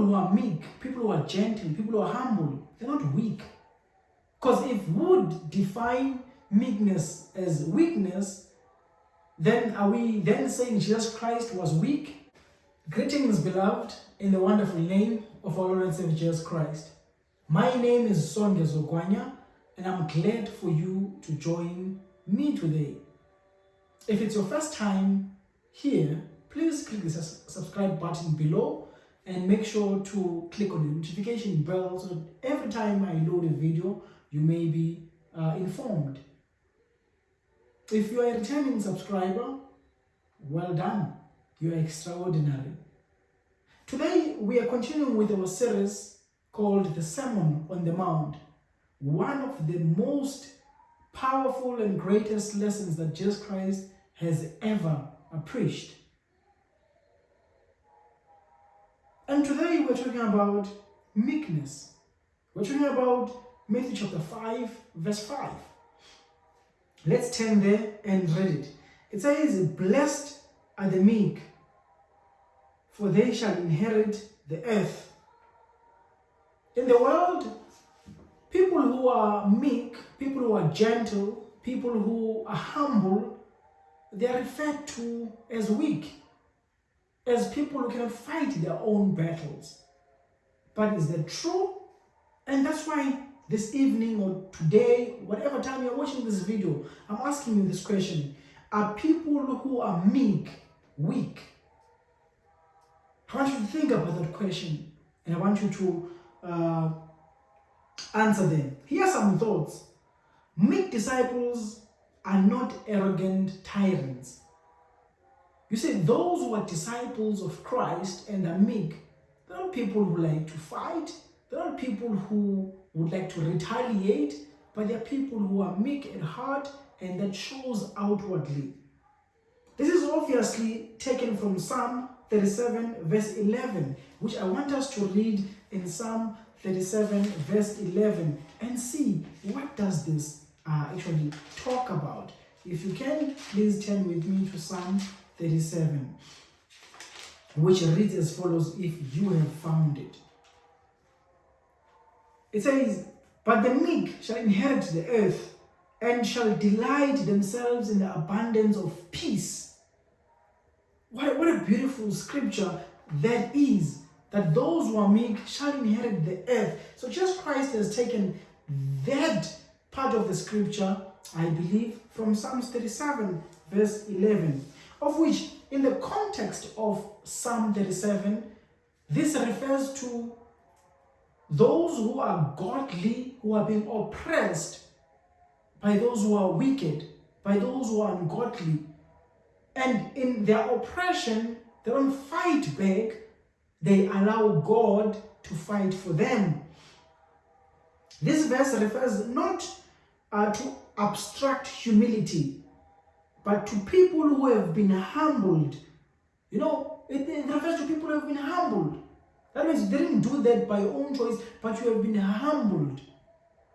who are meek, people who are gentle, people who are humble, they're not weak. Because if would define meekness as weakness, then are we then saying Jesus Christ was weak? Greetings, beloved, in the wonderful name of our Lord and Savior Jesus Christ. My name is Songe Zogwanya, and I'm glad for you to join me today. If it's your first time here, please click the subscribe button below and make sure to click on the notification bell so that every time I load a video, you may be uh, informed. If you are a returning subscriber, well done. You are extraordinary. Today, we are continuing with our series called The Sermon on the Mount, one of the most powerful and greatest lessons that Jesus Christ has ever preached. And today we're talking about meekness. We're talking about Matthew chapter 5, verse 5. Let's turn there and read it. It says, Blessed are the meek, for they shall inherit the earth. In the world, people who are meek, people who are gentle, people who are humble, they are referred to as weak, as people who can fight their own battles. But is that true? And that's why this evening or today, whatever time you're watching this video, I'm asking you this question. Are people who are meek, weak? I want you to think about that question and I want you to uh, answer them. Here are some thoughts. Meek disciples are not arrogant tyrants. You see, those who are disciples of Christ and are meek, they're not people who like to fight, there are people who would like to retaliate, but there are people who are meek at heart and that shows outwardly. This is obviously taken from Psalm 37 verse 11, which I want us to read in Psalm 37 verse 11 and see what does this uh, actually talk about. If you can, please turn with me to Psalm 37, which reads as follows if you have found it. It says, But the meek shall inherit the earth and shall delight themselves in the abundance of peace. What, what a beautiful scripture that is, that those who are meek shall inherit the earth. So Jesus Christ has taken that part of the scripture, I believe, from Psalms 37, verse 11, of which, in the context of Psalm 37, this refers to those who are godly, who are being oppressed by those who are wicked, by those who are ungodly. And in their oppression, they don't fight back, they allow God to fight for them. This verse refers not uh, to abstract humility, but to people who have been humbled. You know, it, it refers to people who have been humbled. That means you didn't do that by your own choice, but you have been humbled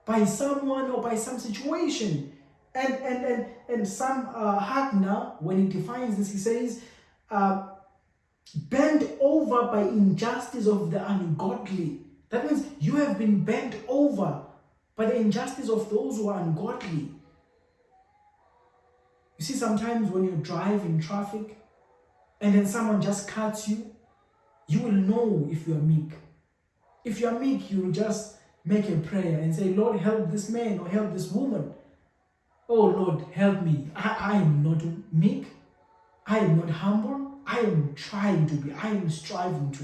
by someone or by some situation. And and and and Sam uh, Hagner, when he defines this, he says, uh, bent over by injustice of the ungodly. That means you have been bent over by the injustice of those who are ungodly. You see, sometimes when you drive in traffic and then someone just cuts you, you will know if you are meek. If you are meek, you will just make a prayer and say, Lord, help this man or help this woman. Oh Lord, help me. I, I am not meek. I am not humble. I am trying to be. I am striving to.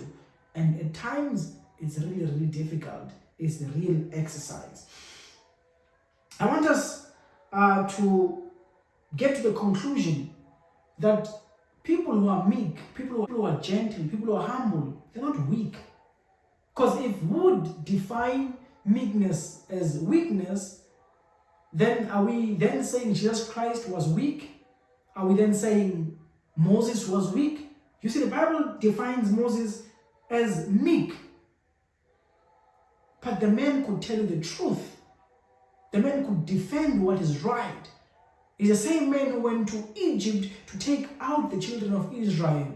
And at times, it's really, really difficult. It's the real exercise. I want us uh, to get to the conclusion that people who are meek, people who are gentle, people who are humble, they're not weak. Because if would define meekness as weakness, then are we then saying Jesus Christ was weak? Are we then saying Moses was weak? You see, the Bible defines Moses as meek. But the man could tell you the truth. The man could defend what is right. He's the same man who went to Egypt to take out the children of Israel.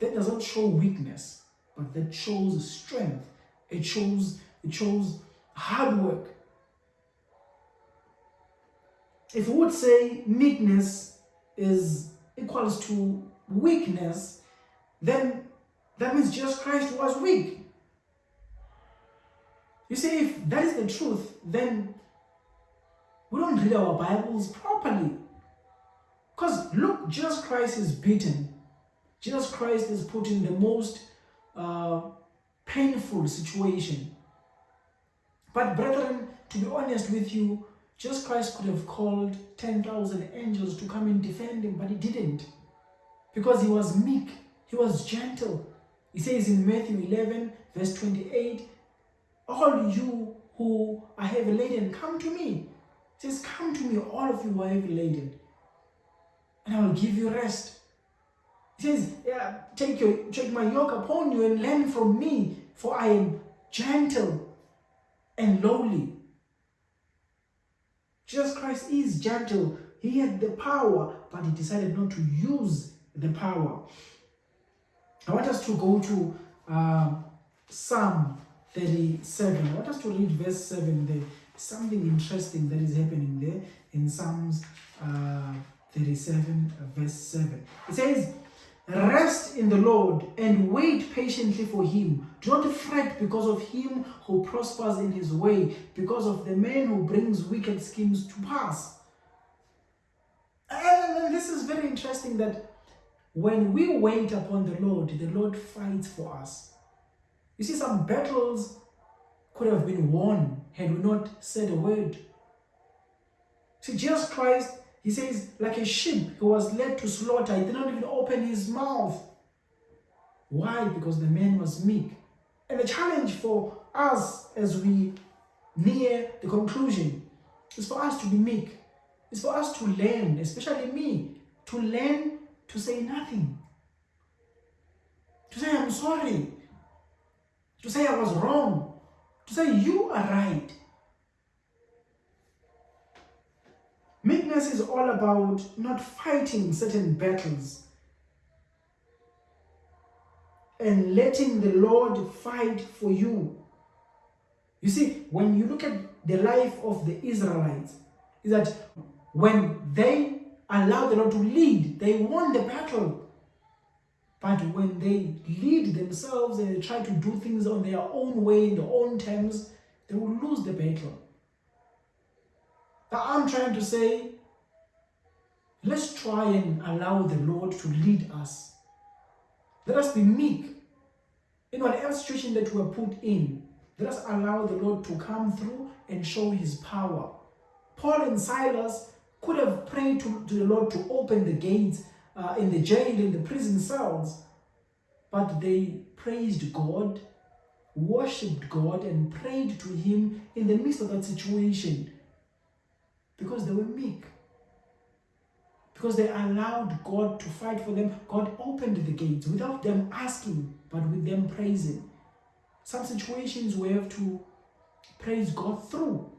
That does not show weakness, but that shows strength. It shows it shows hard work. If we would say meekness is equals to weakness, then that means Jesus Christ was weak. You see, if that is the truth, then we don't read our Bibles properly. Because look, Jesus Christ is beaten. Jesus Christ is put in the most uh, painful situation. But brethren, to be honest with you, Jesus Christ could have called 10,000 angels to come and defend him, but he didn't. Because he was meek, he was gentle. He says in Matthew 11, verse 28, All you who are heavy laden, come to me. Says, Come to me, all of you who are heavy laden, and I will give you rest. He says, yeah, take, your, take my yoke upon you and learn from me, for I am gentle and lowly. Jesus Christ is gentle. He had the power, but he decided not to use the power. I want us to go to uh, Psalm 37. I want us to read verse 7 there. Something interesting that is happening there in Psalms uh, 37, verse 7. It says, Rest in the Lord and wait patiently for him. Do not fret because of him who prospers in his way, because of the man who brings wicked schemes to pass. And this is very interesting that when we wait upon the Lord, the Lord fights for us. You see, some battles could have been won had we not said a word. See, Jesus Christ, he says, like a sheep who was led to slaughter, he did not even open his mouth. Why? Because the man was meek. And the challenge for us as we near the conclusion is for us to be meek. It's for us to learn, especially me, to learn to say nothing. To say I'm sorry. To say I was wrong. To say you are right. Meekness is all about not fighting certain battles and letting the Lord fight for you. You see, when you look at the life of the Israelites, is that when they allow the Lord to lead. They won the battle. But when they lead themselves and they try to do things on their own way, in their own terms, they will lose the battle. But I'm trying to say, let's try and allow the Lord to lead us. Let us be meek. In whatever situation that we are put in, let us allow the Lord to come through and show his power. Paul and Silas could have prayed to, to the Lord to open the gates uh, in the jail, in the prison cells. But they praised God, worshipped God, and prayed to Him in the midst of that situation because they were meek. Because they allowed God to fight for them. God opened the gates without them asking, but with them praising. Some situations we have to praise God through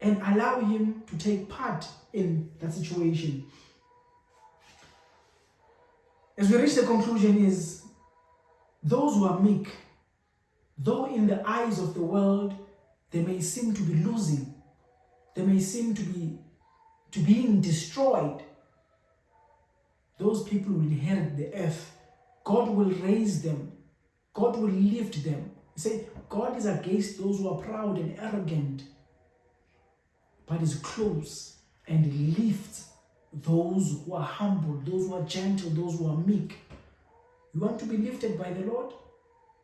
and allow him to take part in that situation. As we reach the conclusion is those who are meek, though in the eyes of the world they may seem to be losing, they may seem to be to being destroyed, those people will inherit the earth. God will raise them. God will lift them. He said, God is against those who are proud and arrogant, but is close and lifts those who are humble, those who are gentle, those who are meek. You want to be lifted by the Lord?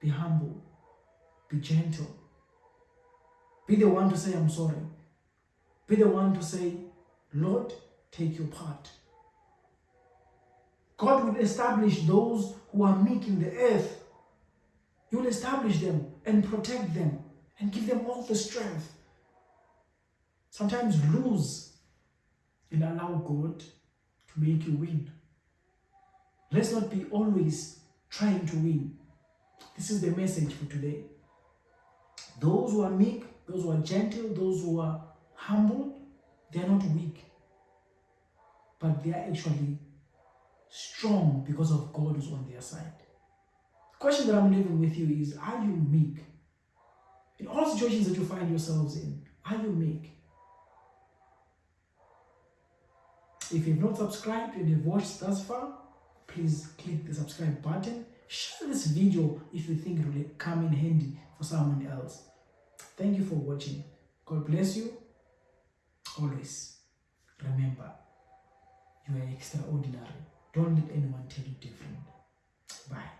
Be humble, be gentle. Be the one to say, I'm sorry. Be the one to say, Lord, take your part. God will establish those who are meek in the earth. He will establish them and protect them and give them all the strength Sometimes lose and allow God to make you win. Let's not be always trying to win. This is the message for today. Those who are meek, those who are gentle, those who are humble, they are not weak. But they are actually strong because of God who's on their side. The question that I'm leaving with you is Are you meek? In all situations that you find yourselves in, are you meek? If you've not subscribed and you've watched thus far, please click the subscribe button. Share this video if you think it will come in handy for someone else. Thank you for watching. God bless you. Always remember, you are extraordinary. Don't let anyone tell you different. Bye.